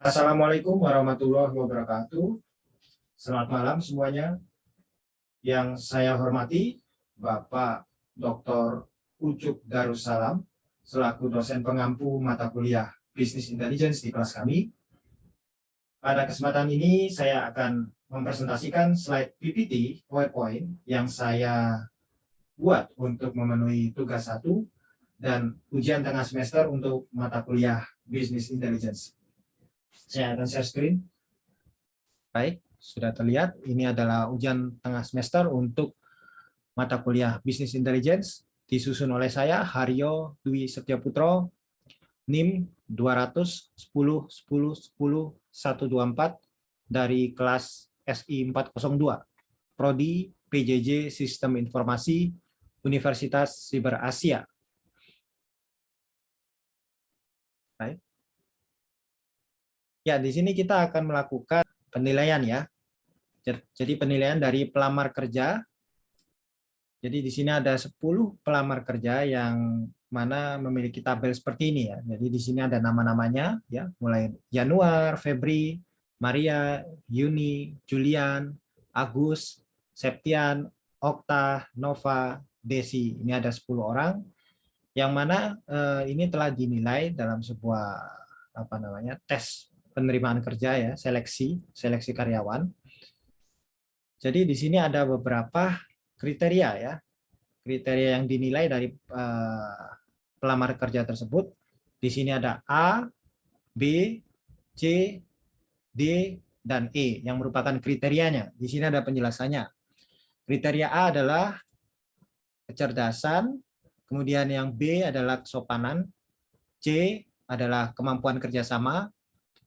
Assalamualaikum warahmatullahi wabarakatuh. Selamat malam semuanya. Yang saya hormati Bapak Dr. Ucup Darussalam selaku dosen pengampu mata kuliah Business Intelligence di kelas kami. Pada kesempatan ini saya akan mempresentasikan slide PPT PowerPoint yang saya buat untuk memenuhi tugas satu dan ujian tengah semester untuk mata kuliah Business Intelligence. Saya akan share screen. Baik, sudah terlihat. Ini adalah ujian tengah semester untuk mata kuliah Business Intelligence disusun oleh saya Haryo Dwi Setiaputro NIM 200 10 10 10 124 dari kelas SI 402 Prodi PJJ Sistem Informasi Universitas Siber Asia. Baik. Ya, di sini kita akan melakukan penilaian ya. Jadi penilaian dari pelamar kerja. Jadi di sini ada 10 pelamar kerja yang mana memiliki tabel seperti ini ya. Jadi di sini ada nama-namanya ya, mulai Januar, Febri, Maria, Yuni, Julian, Agus, Septian, Okta, Nova, Desi. Ini ada 10 orang yang mana eh, ini telah dinilai dalam sebuah apa namanya tes penerimaan kerja ya, seleksi, seleksi karyawan. Jadi di sini ada beberapa kriteria ya. Kriteria yang dinilai dari uh, pelamar kerja tersebut. Di sini ada A, B, C, D, dan E yang merupakan kriterianya. Di sini ada penjelasannya. Kriteria A adalah kecerdasan, kemudian yang B adalah kesopanan, C adalah kemampuan kerjasama,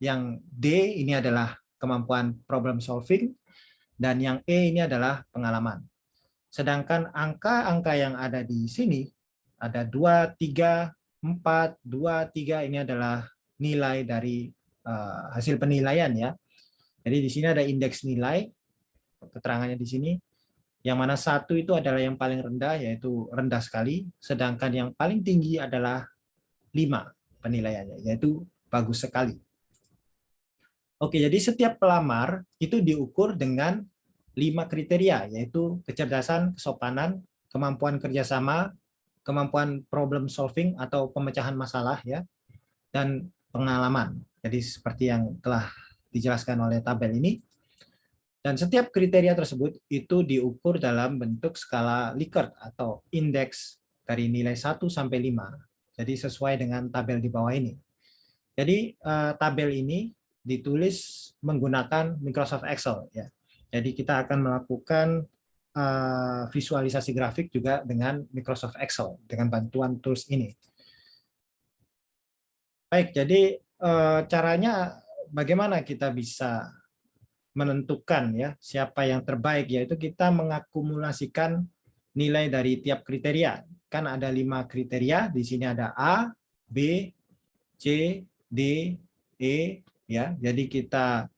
yang D ini adalah kemampuan problem solving, dan yang E ini adalah pengalaman. Sedangkan angka-angka yang ada di sini, ada 2, 3, 4, 2, 3, ini adalah nilai dari uh, hasil penilaian ya. Jadi di sini ada indeks nilai, keterangannya di sini, yang mana satu itu adalah yang paling rendah, yaitu rendah sekali, sedangkan yang paling tinggi adalah 5 penilaiannya, yaitu bagus sekali. Oke, jadi setiap pelamar itu diukur dengan lima kriteria, yaitu kecerdasan, kesopanan, kemampuan kerjasama, kemampuan problem solving atau pemecahan masalah, ya, dan pengalaman. Jadi seperti yang telah dijelaskan oleh tabel ini. Dan setiap kriteria tersebut itu diukur dalam bentuk skala Likert atau indeks dari nilai 1 sampai 5. Jadi sesuai dengan tabel di bawah ini. Jadi eh, tabel ini ditulis menggunakan Microsoft Excel ya. Jadi kita akan melakukan uh, visualisasi grafik juga dengan Microsoft Excel dengan bantuan tools ini. Baik, jadi uh, caranya bagaimana kita bisa menentukan ya siapa yang terbaik yaitu kita mengakumulasikan nilai dari tiap kriteria. Kan ada lima kriteria, di sini ada A, B, C, D, E, ya. Jadi kita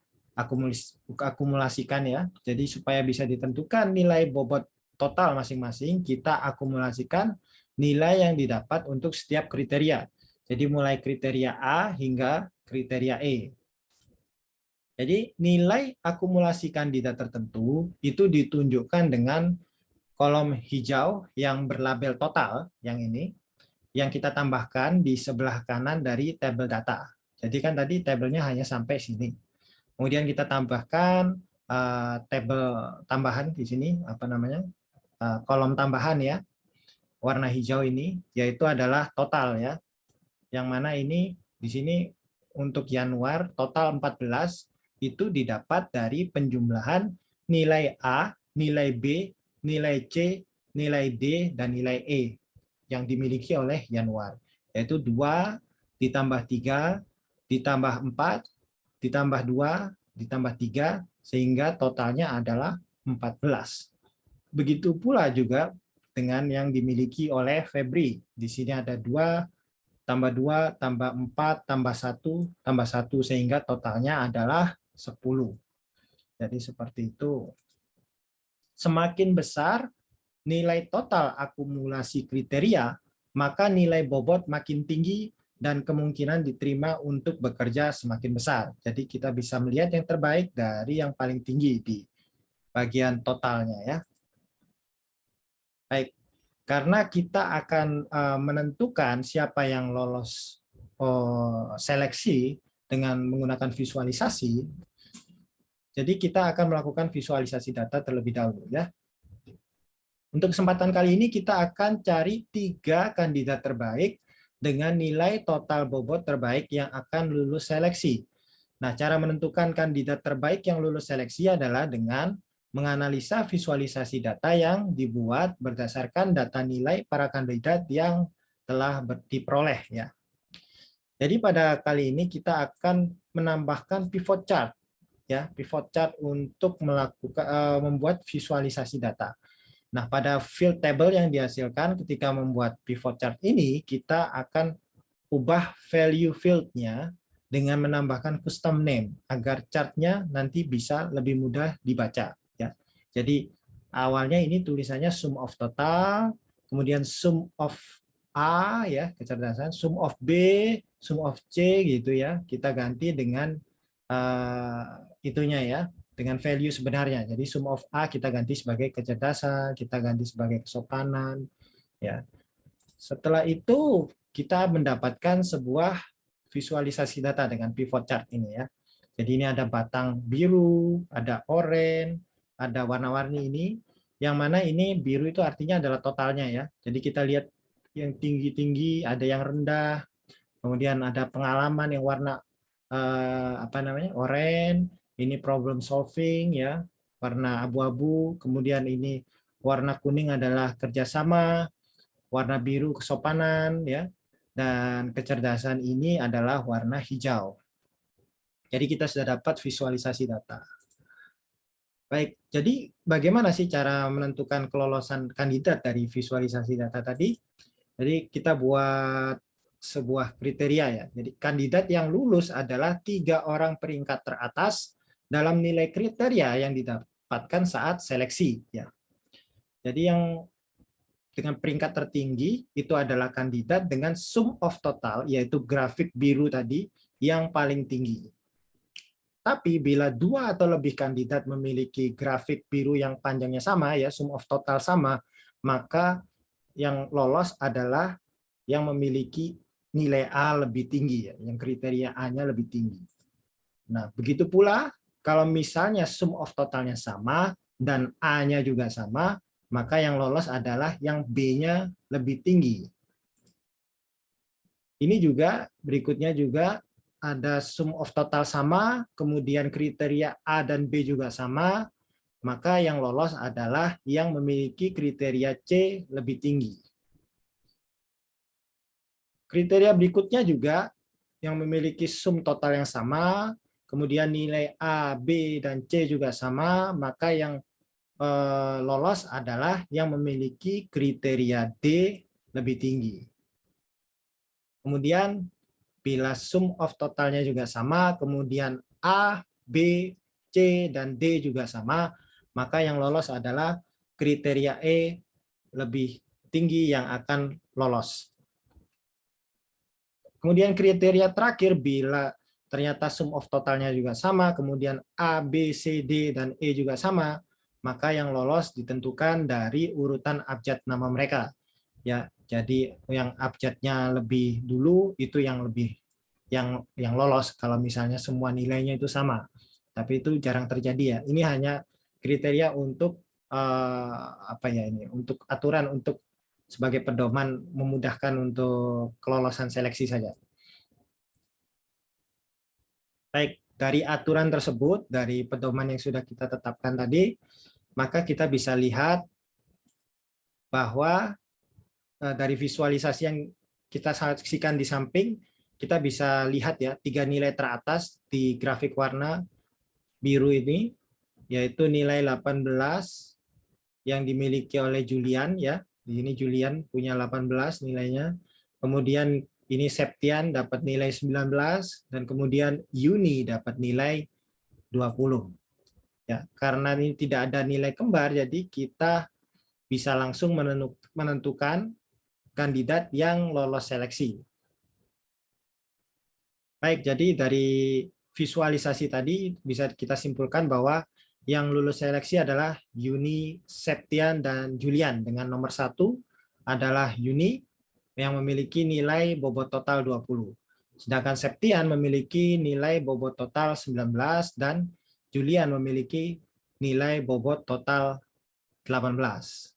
akumulasikan ya. Jadi supaya bisa ditentukan nilai bobot total masing-masing, kita akumulasikan nilai yang didapat untuk setiap kriteria. Jadi mulai kriteria A hingga kriteria E. Jadi nilai akumulasi kandidat tertentu itu ditunjukkan dengan kolom hijau yang berlabel total, yang ini, yang kita tambahkan di sebelah kanan dari tabel data. Jadi kan tadi tabelnya hanya sampai sini. Kemudian kita tambahkan uh, tabel tambahan di sini apa namanya uh, kolom tambahan ya warna hijau ini yaitu adalah total ya. Yang mana ini di sini untuk Januar total 14 itu didapat dari penjumlahan nilai A, nilai B, nilai C, nilai D dan nilai E yang dimiliki oleh Januar yaitu 2 ditambah 3 ditambah 4, ditambah 2, ditambah 3, sehingga totalnya adalah 14. Begitu pula juga dengan yang dimiliki oleh Febri. Di sini ada 2, tambah 2, tambah 4, tambah 1, tambah 1, sehingga totalnya adalah 10. Jadi seperti itu. Semakin besar nilai total akumulasi kriteria, maka nilai bobot makin tinggi dan kemungkinan diterima untuk bekerja semakin besar. Jadi kita bisa melihat yang terbaik dari yang paling tinggi di bagian totalnya ya. Baik, karena kita akan uh, menentukan siapa yang lolos uh, seleksi dengan menggunakan visualisasi, jadi kita akan melakukan visualisasi data terlebih dahulu ya. Untuk kesempatan kali ini kita akan cari tiga kandidat terbaik dengan nilai total bobot terbaik yang akan lulus seleksi. Nah, cara menentukan kandidat terbaik yang lulus seleksi adalah dengan menganalisa visualisasi data yang dibuat berdasarkan data nilai para kandidat yang telah diperoleh ya. Jadi pada kali ini kita akan menambahkan pivot chart ya, pivot chart untuk melakukan uh, membuat visualisasi data. Nah, pada field table yang dihasilkan ketika membuat pivot chart ini, kita akan ubah value field-nya dengan menambahkan custom name agar chartnya nanti bisa lebih mudah dibaca. Ya. Jadi awalnya ini tulisannya sum of total, kemudian sum of A ya kecerdasan, sum of B, sum of C gitu ya. Kita ganti dengan uh, itunya ya dengan value sebenarnya. Jadi sum of A kita ganti sebagai kecerdasan, kita ganti sebagai kesopanan. Ya. Setelah itu kita mendapatkan sebuah visualisasi data dengan pivot chart ini ya. Jadi ini ada batang biru, ada oranye, ada warna-warni ini. Yang mana ini biru itu artinya adalah totalnya ya. Jadi kita lihat yang tinggi-tinggi, ada yang rendah, kemudian ada pengalaman yang warna eh, apa namanya oranye, ini problem solving ya. Warna abu-abu kemudian ini warna kuning adalah kerjasama warna biru kesopanan ya. Dan kecerdasan ini adalah warna hijau. Jadi kita sudah dapat visualisasi data. Baik jadi bagaimana sih cara menentukan kelolosan kandidat dari visualisasi data tadi? Jadi kita buat sebuah kriteria ya. Jadi kandidat yang lulus adalah tiga orang peringkat teratas dalam nilai kriteria yang didapatkan saat seleksi. Ya. Jadi yang dengan peringkat tertinggi itu adalah kandidat dengan sum of total, yaitu grafik biru tadi, yang paling tinggi. Tapi bila dua atau lebih kandidat memiliki grafik biru yang panjangnya sama, ya sum of total sama, maka yang lolos adalah yang memiliki nilai A lebih tinggi, ya, yang kriteria A-nya lebih tinggi. Nah, begitu pula kalau misalnya sum of totalnya sama dan A-nya juga sama, maka yang lolos adalah yang B-nya lebih tinggi. Ini juga berikutnya juga ada sum of total sama, kemudian kriteria A dan B juga sama, maka yang lolos adalah yang memiliki kriteria C lebih tinggi. Kriteria berikutnya juga yang memiliki sum total yang sama, kemudian nilai A, B, dan C juga sama, maka yang eh, lolos adalah yang memiliki kriteria D lebih tinggi. Kemudian bila sum of totalnya juga sama, kemudian A, B, C, dan D juga sama, maka yang lolos adalah kriteria E lebih tinggi yang akan lolos. Kemudian kriteria terakhir bila ternyata sum of totalnya juga sama, kemudian A, B, C, D, dan E juga sama, maka yang lolos ditentukan dari urutan abjad nama mereka. Ya, jadi yang abjadnya lebih dulu itu yang lebih yang yang lolos kalau misalnya semua nilainya itu sama. Tapi itu jarang terjadi ya. Ini hanya kriteria untuk uh, apa ya ini? Untuk aturan untuk sebagai pedoman memudahkan untuk kelolosan seleksi saja. Baik, dari aturan tersebut, dari pedoman yang sudah kita tetapkan tadi, maka kita bisa lihat bahwa eh, dari visualisasi yang kita saksikan di samping, kita bisa lihat ya tiga nilai teratas di grafik warna biru ini, yaitu nilai 18 yang dimiliki oleh Julian ya. Di sini Julian punya 18 nilainya. Kemudian ini Septian dapat nilai 19 dan kemudian Yuni dapat nilai 20. Ya, karena ini tidak ada nilai kembar jadi kita bisa langsung menentukan kandidat yang lolos seleksi. Baik, jadi dari visualisasi tadi bisa kita simpulkan bahwa yang lulus seleksi adalah Yuni, Septian, dan Julian. Dengan nomor satu adalah Yuni yang memiliki nilai bobot total 20. Sedangkan Septian memiliki nilai bobot total 19 dan Julian memiliki nilai bobot total 18.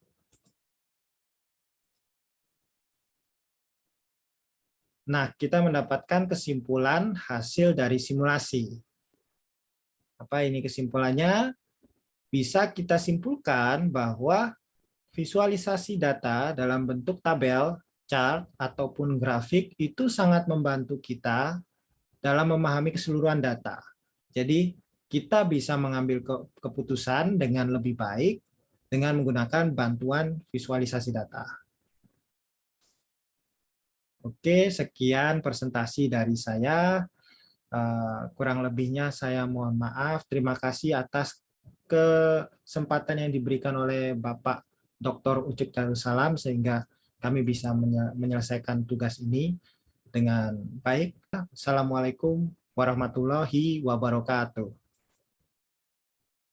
Nah, kita mendapatkan kesimpulan hasil dari simulasi. Apa ini kesimpulannya? Bisa kita simpulkan bahwa visualisasi data dalam bentuk tabel, chart, ataupun grafik itu sangat membantu kita dalam memahami keseluruhan data. Jadi, kita bisa mengambil keputusan dengan lebih baik dengan menggunakan bantuan visualisasi data. Oke, sekian presentasi dari saya. Eh, kurang lebihnya saya mohon maaf. Terima kasih atas kesempatan yang diberikan oleh Bapak Dr. Ucik Darussalam sehingga kami bisa menyelesaikan tugas ini dengan baik. Assalamualaikum warahmatullahi wabarakatuh.